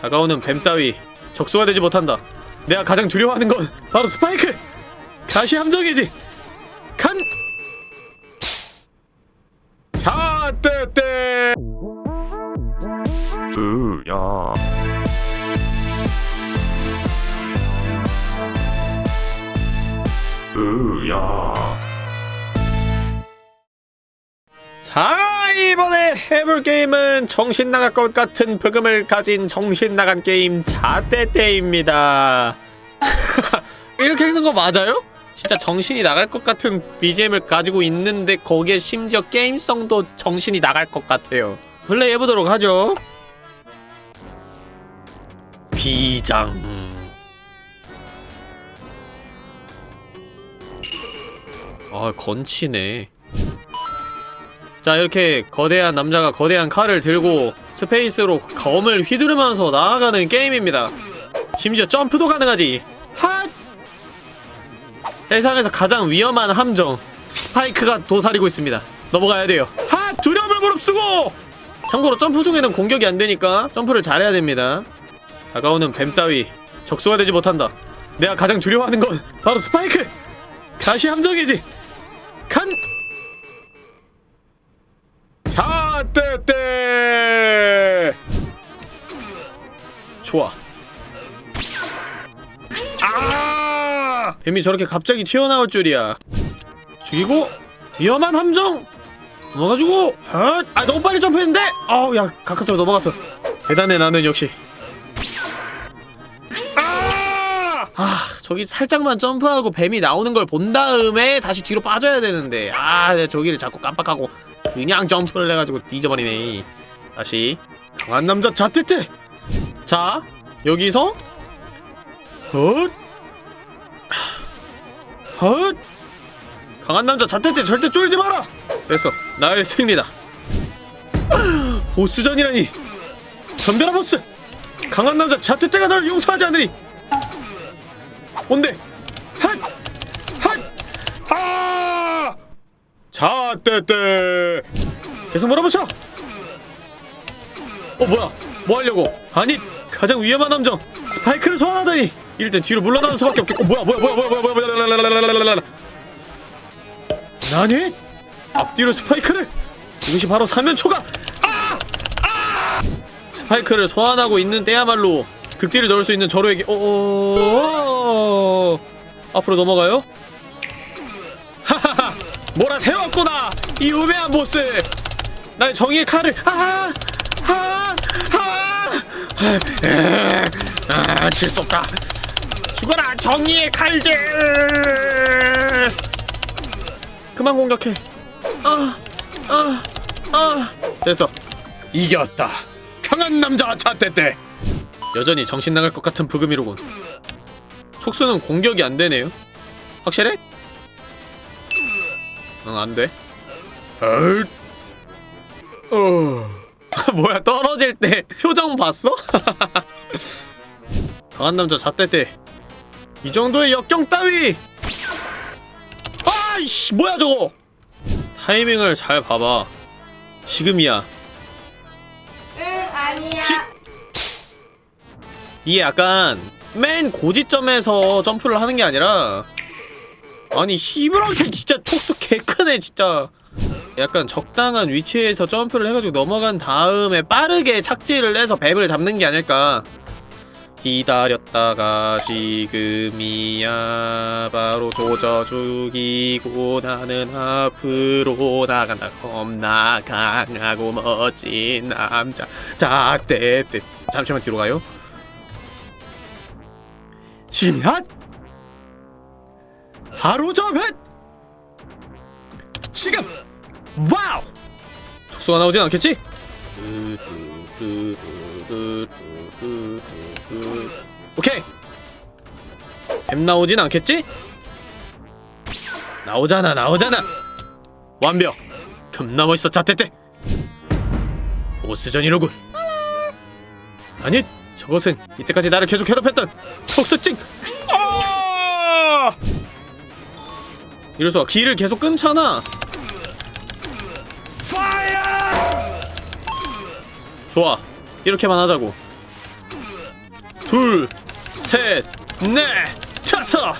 다가오는 뱀 따위 적수가 되지 못한다. 내가 가장 두려워하는 건 바로 스파이크! 가시 함정이지! 간! 자, 떼떼! 으야 으야 자, 이번에 해볼 게임은 정신 나갈 것 같은 브금을 가진 정신 나간 게임 자떼떼입니다. 이렇게 읽는 거 맞아요? 진짜 정신이 나갈 것 같은 BGM을 가지고 있는데 거기에 심지어 게임성도 정신이 나갈 것 같아요. 플레이 해보도록 하죠. 비장. 아, 건치네. 자 이렇게 거대한 남자가 거대한 칼을 들고 space로 검을 휘두르면서 나아가는 게임입니다 심지어 점프도 가능하지 핫! 세상에서 가장 위험한 함정 스파이크가 도사리고 있습니다 넘어가야 돼요 핫! 두려움을 무릅쓰고! 참고로 점프 중에는 공격이 안되니까 점프를 잘해야 됩니다 다가오는 뱀 따위 적수가 되지 못한다 내가 가장 두려워하는 건 바로 스파이크! 가시 함정이지 간! 자, 떼떼! 좋아. 아! 뱀이 저렇게 갑자기 튀어나올 줄이야. 죽이고 위험한 함정. 넘어가지고 아, 아 너무 빨리 점프했는데. 아우 야 가까스로 넘어갔어. 대단해 나는 역시. 아! 아 저기 살짝만 점프하고 뱀이 나오는 걸 본 다음에 다시 뒤로 빠져야 되는데 아 저기를 자꾸 깜빡하고 그냥 점프를 해가지고 뒤져버리네. 다시. 강한 남자 자떼떼 자 여기서? 헛. 헛! 강한 남자 자떼떼 절대 쫄지 마라. 됐어. 나의 승리다. 보스전이라니. 전별아 보스. 강한 남자 자떼떼가 널 용서하지 않으리. 뭔데 핫! 핫! 아! 자, 떼떼. 계속 몰아붙여. 어 뭐야? 뭐 하려고? 아니 가장 위험한 함정 스파이크를 소환하다니. 이럴 땐 뒤로 물러나는 수밖에 없겠고. 뭐야 뭐야 뭐야 뭐야 뭐야 뭐야 뭐야 랄랄랄랄랄랄랄랄. 나니? 앞뒤로 스파이크를? 이것이 바로 사면초가. 아! 아! 스파이크를 소환하고 있는 때야말로 극딜을 넣을 수 있는 저로에게. 어. 앞으로 넘어가요? 몰아 세웠구나 이 우매한 보스 나의 정의의 칼을 아아 아아. 아 질속다. 죽어라 정의의 칼질. 그만 공격해. 아아아. 아. 됐어. 이겼다. 강한 남자 자떼떼 여전히 정신 나갈 것 같은 부금이로군. 촉수는 공격이 안 되네요. 확실해? 응, 안 돼. 헐. 어. 뭐야, 떨어질 때 표정 봤어? 강한 남자 잣대때 이 정도의 역경 따위! 아이씨, 뭐야 저거! 타이밍을 잘 봐봐. 지금이야. 응 아니야 지... 이게 약간 맨 고지점에서 점프를 하는 게 아니라 아니 시브랑테 진짜 톡수 개크네 진짜. 약간 적당한 위치에서 점프를 해가지고 넘어간 다음에 빠르게 착지를 해서 뱀을 잡는 게 아닐까. 기다렸다가 지금이야. 바로 조져 죽이고 나는 앞으로 나간다. 겁나 강하고 멋진 남자. 자떼떼. 잠시만 뒤로 가요. 지면 바로 접해! 지금! 와우! 촉수가 나오진 않겠지? 오케이! 뱀 나오진 않겠지? 나오잖아 나오잖아! 완벽! 겁나 멋있어 자떼떼! 보스전이로군 아니 저것은 이때까지 나를 계속 괴롭혔던 촉수증! 이럴수가 길을 계속 끊잖아 좋아 이렇게만 하자고 둘, 셋, 넷, 다섯.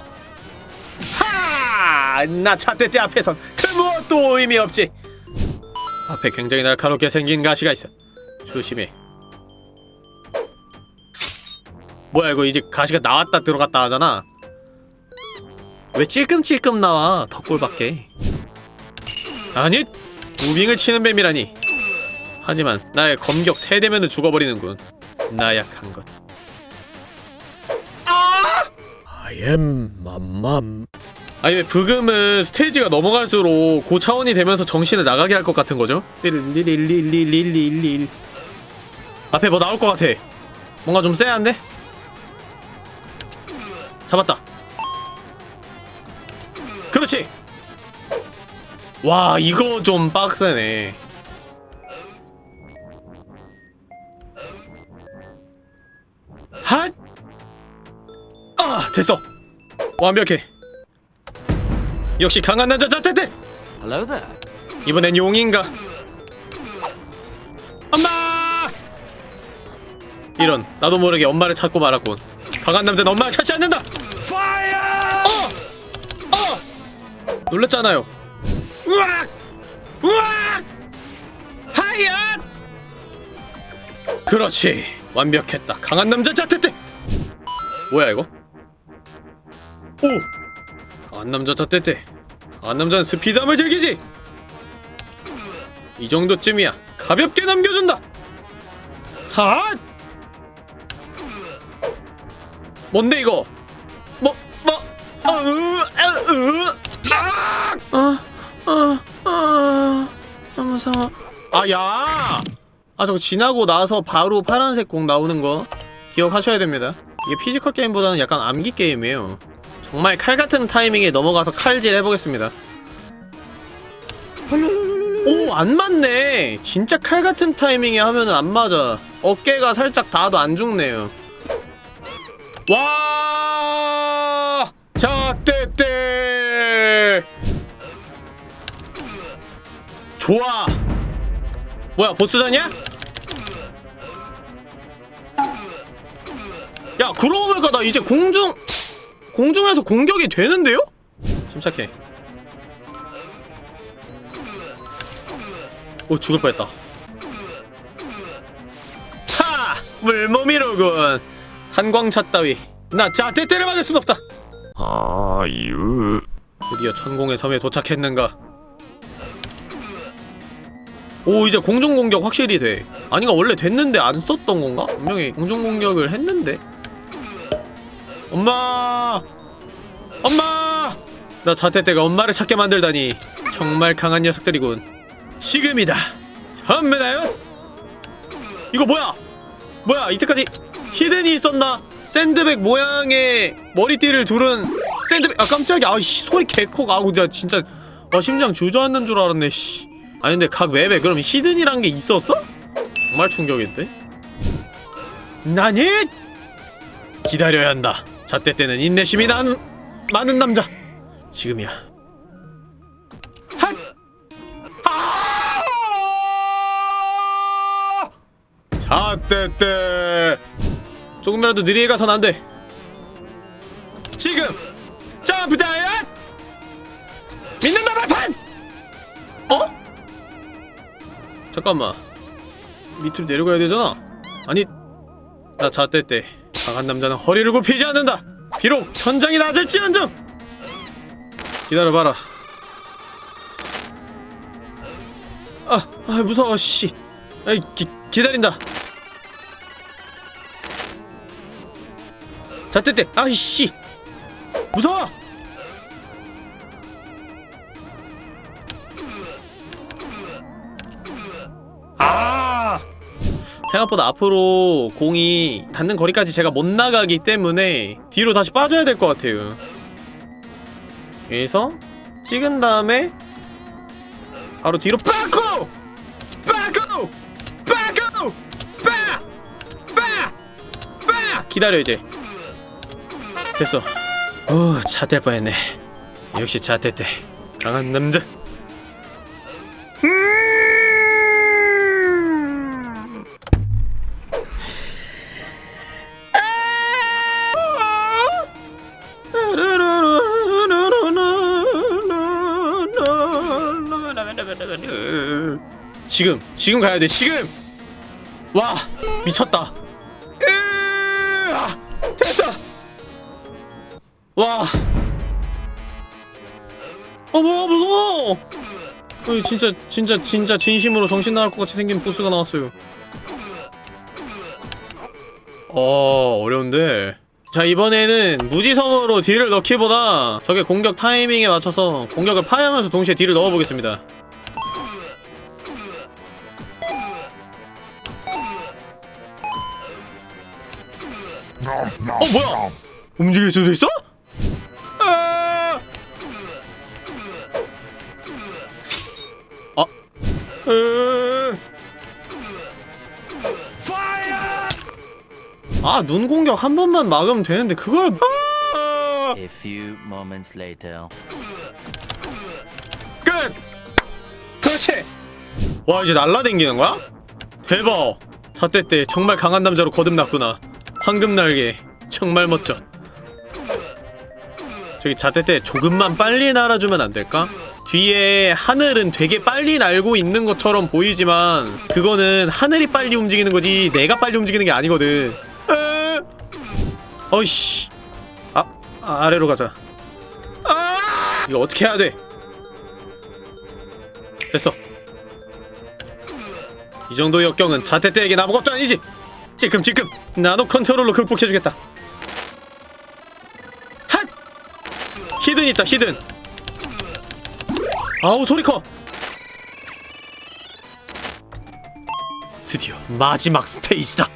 하! 나 차대대 앞에선 그 무엇도 의미 없지. 앞에 굉장히 날카롭게 생긴 가시가 있어. 조심해. 뭐야 이거 이제 가시가 나왔다 들어갔다 하잖아. 왜 찔끔찔끔 나와 덕골밖에. 아니 무빙을 치는 뱀이라니. 하지만 나의 검격 세대면은 죽어버리는군. 나약한 것. I am 맘맘. 아니 왜 브금은 스테이지가 넘어갈수록 고차원이 되면서 정신을 나가게 할 것 같은 거죠? 릴릴릴릴릴릴릴 앞에 뭐 나올 것 같아. 뭔가 좀 쎄한데? 잡았다. 그렇지. 와 이거 좀 빡세네. 핫! 아 됐어. 완벽해. 역시 강한 남자 there. 이번엔 용인가? 엄마! 이런 나도 모르게 엄마를 찾고 말았군. 강한 남자는 엄마를 찾지 않는다. 놀랬잖아요. 우악! 우악! 하얏! 그렇지. 완벽했다. 강한 남자 자테테. 뭐야 이거? 오! 강한 남자 자테테. 강한 남자는 스피드함을 즐기지. 이 정도쯤이야. 가볍게 남겨준다. 핫! 뭔데 이거? 뭐 뭐? 어, 으, 으, 아! 아, 아, 아, 무서워. 아, 야! 아, 저거 지나고 나서 바로 파란색 공 나오는 거 기억하셔야 됩니다. 이게 physical 게임보다는 약간 암기 게임이에요. 정말 칼 같은 타이밍에 넘어가서 칼질 해보겠습니다. 오, 안 맞네. 진짜 칼 같은 타이밍에 하면은 안 맞아. 어깨가 살짝 닿아도 안 죽네요. 와! 작대대! 좋아! 뭐야, 보스전이야? 야, 그러고 보니까 나 이제 공중, 공중에서 공격이 되는데요? 침착해. 오 죽을 뻔했다 하! 물몸이로군 탄광차 따위 나 짜떼떼를 맞을 순 없다 아유. 드디어 천공의 섬에 도착했는가? 오 이제 공중공격 확실히 돼. 아니가 원래 됐는데 안 썼던 건가? 분명히 공중공격을 했는데. 엄마! 엄마! 나 자떼떼가 엄마를 찾게 만들다니 정말 강한 녀석들이군. 지금이다. 전부 다요? 이거 뭐야? 뭐야? 이때까지 히든이 있었나 샌드백 모양의 머리띠를 두른 샌드백 아 깜짝이야. 아씨 소리 개코가 아우 내가 진짜 아 심장 주저앉는 줄 알았네 씨. 아니 근데 각 맵에 그럼 히든이란 게 있었어? 정말 충격인데? 나니 기다려야 한다. 자때 때는 인내심이 난 많은 남자. 지금이야. 핫! 아! 자떼떼 조금이라도 느리게 가선 안돼. 지금! 점프 다이엇 믿는다 발판! 어? 잠깐만. 밑으로 내려가야 되잖아. 아니 나 자떼떼 강한 남자는 허리를 굽히지 않는다. 비록 천장이 낮을지언정! 기다려봐라. 아, 아 무서워 씨. 아이 기, 기다린다 자 떼떼 아이씨 무서워 아 생각보다 앞으로 공이 닿는 거리까지 제가 못 나가기 때문에 뒤로 다시 빠져야 될 것 같아요 여기서 찍은 다음에 바로 뒤로 빠꾸! 빠꾸! 빠꾸! 빠! 빠! 빠! 기다려 이제 됐어. 어, 오 자될 뻔했네. 역시 자대대 강한 남자. 지금 지금 가야돼 지금! 와 미쳤다. 와 어, 뭐야, 무서워! 어, 진짜, 진짜, 진짜 진심으로 정신 나갈 것 같이 생긴 보스가 나왔어요. 어, 어려운데. 자, 이번에는 무지성으로 딜을 넣기보다 적의 공격 타이밍에 맞춰서 공격을 파하면서 동시에 딜을 넣어보겠습니다. 어, 뭐야? 움직일 수도 있어? 아, 눈 공격 한 번만 막으면 되는데 그걸 아! A few moments later. 끝! 그렇지! 와, 이제 날라댕기는 거야? 대박! 자떼 때 정말 강한 남자로 거듭났구나. 황금 날개. 정말 멋져. 저기 자떼 때 조금만 빨리 날아주면 안 될까? 뒤에 하늘은 되게 빨리 날고 있는 것처럼 보이지만 그거는 하늘이 빨리 움직이는 거지 내가 빨리 움직이는 게 아니거든. 에... 어이씨. 아, 아, 아래로 가자. 아! 이거 어떻게 해야 돼? 됐어. 이 정도 역경은 자테테에게 아무것도 아니지. 지금 지금 나도 컨트롤로 극복해주겠다. 핫! hidden 있다 hidden. 아우 소리 커. 드디어 마지막 스테이지다.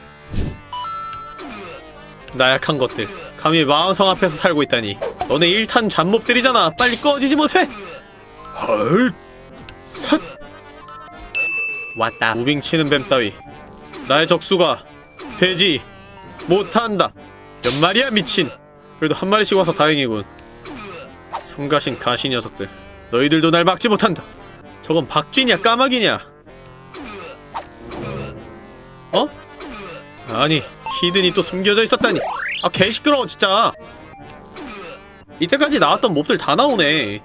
나약한 것들 감히 마왕성 앞에서 살고 있다니. 너네 일탄 잡몹들이잖아. 빨리 꺼지지 못해. 헐. 삿 왔다. 무빙 치는 뱀 따위. 나의 적수가 되지 못한다. 몇 마리야 미친. 그래도 한 마리씩 와서 다행이군. 성가신 가시 녀석들 너희들도 날 막지 못한다. 저건 박쥐냐 까마귀냐? 어? 아니 히든이 또 숨겨져 있었다니. 아 개시끄러워 진짜. 이때까지 나왔던 몹들 다 나오네.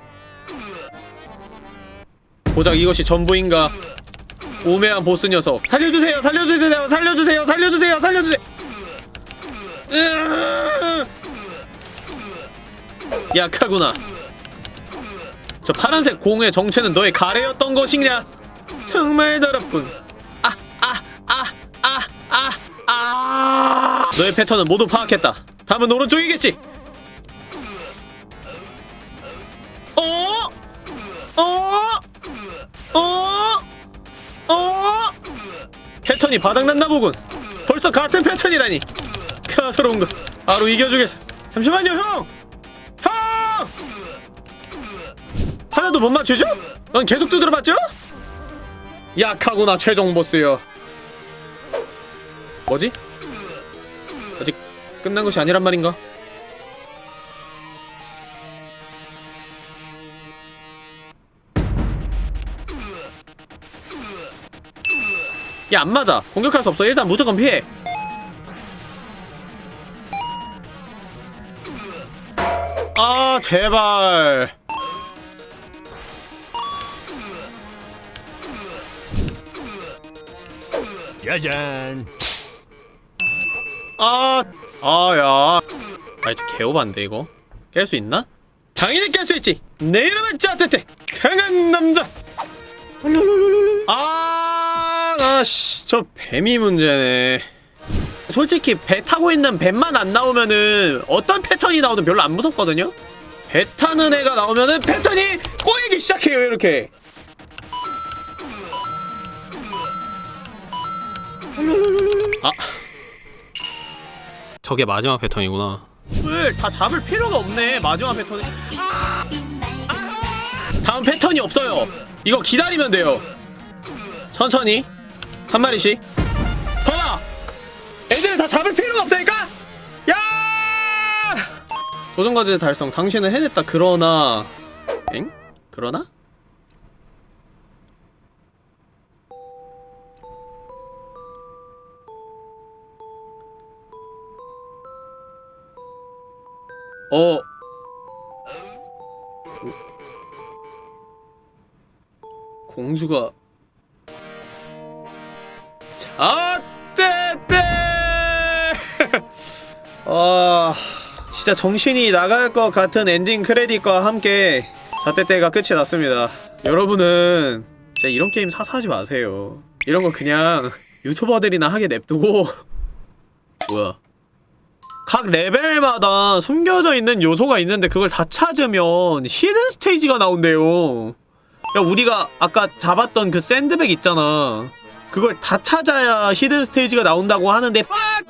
고작 이것이 전부인가? 우매한 보스 녀석. 살려주세요 살려주세요 살려주세요 살려주세요 살려주세요. 으으으으. 약하구나 저 파란색 공의 정체는 너의 가래였던 것이냐 정말 더럽군 아 아 아 아 아 아 너의 패턴은 모두 파악했다 다음은 오른쪽이겠지 어? 어? 어? 어? 패턴이 바닥났나 보군 벌써 같은 패턴이라니 가서로운 거 바로 이겨주겠어 잠시만요 형! 형! 하나도 못 맞추죠? 넌 계속 두드려봤죠? 약하구나 최종 보스여 뭐지? 아직 끝난 것이 아니란 말인가? 야, 안 맞아. 공격할 수 없어. 일단 무조건 피해. 아, 제발. 짜잔. 아, 아, 야. 아, 이제 개오반데, 이거. 깰 수 있나? 당연히 깰 수 있지! 내 이름은 짜테테! 강한 남자! 아, 아씨, 저 뱀이 문제네. 솔직히 배 타고 있는 뱀만 안 나오면은 어떤 패턴이 나오든 별로 안 무섭거든요? 배 타는 애가 나오면은 패턴이 꼬이기 시작해요, 이렇게. 아. 저게 마지막 패턴이구나. 다 잡을 필요가 없네, 마지막! 아! 다음 패턴이 없어요. 이거 기다리면 돼요. 천천히. 한 마리씩. 봐봐! 애들을 다 잡을 필요가 없다니까? 야! 도전과제 달성. 당신은 해냈다. 그러나... 엥? 그러나? 어. 공주가 아떼떼 아 진짜 정신이 나갈 것 같은 엔딩 크레딧과 함께 사떼떼가 끝이 났습니다. 여러분은 진짜 이런 게임 사서 하지 마세요. 이런 거 그냥 유튜버들이나 하게 냅두고. 뭐야? 각 레벨마다 숨겨져 있는 요소가 있는데 그걸 다 찾으면 hidden 스테이지가 나온대요 야 우리가 아까 잡았던 그 샌드백 있잖아 그걸 다 찾아야 히든 스테이지가 나온다고 하는데 빡!